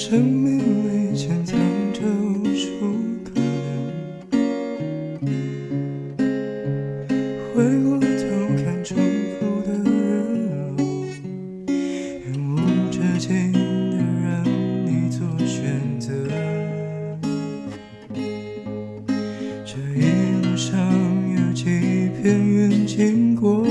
生命里潜藏着无数可能。回过头看重复的日落，永无止境的让你做选择。这一路上有几片云经过。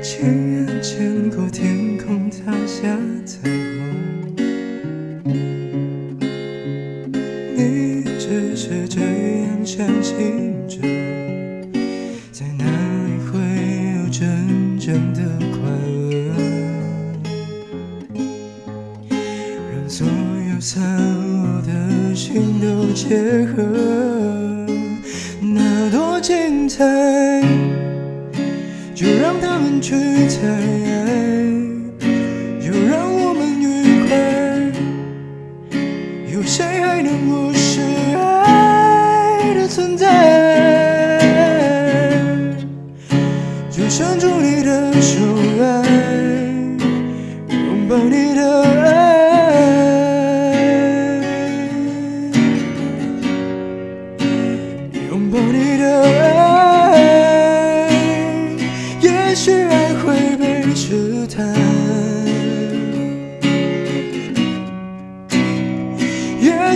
亲眼见过天空塌下彩虹，你只是这样相信着，在哪里会有真正的快乐？让所有散落的心都结合，那多精彩！就让他们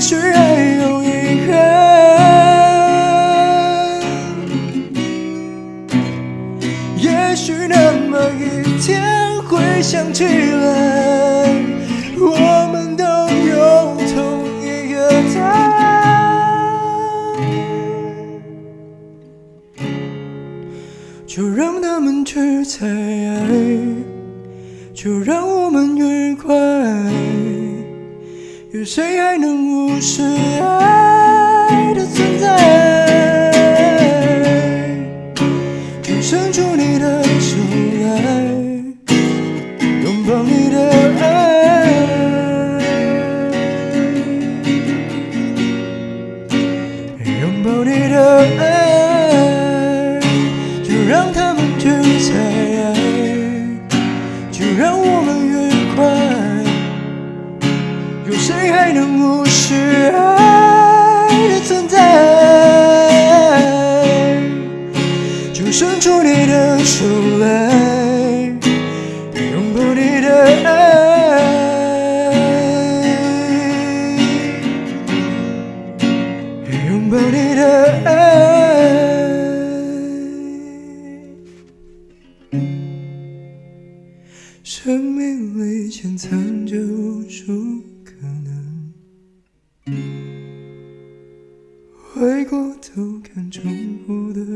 也许爱有遗憾，也许那么一天会想起来，我们都有同一个答案。就让他们去猜，就让我们愉快。有谁还能无视爱的存在？就伸出你的手来，拥抱你的爱，拥抱你的爱。就让他们去猜，的出来，拥抱你的爱，拥抱你的爱。生命里潜藏着无数可能，回过头看重复的。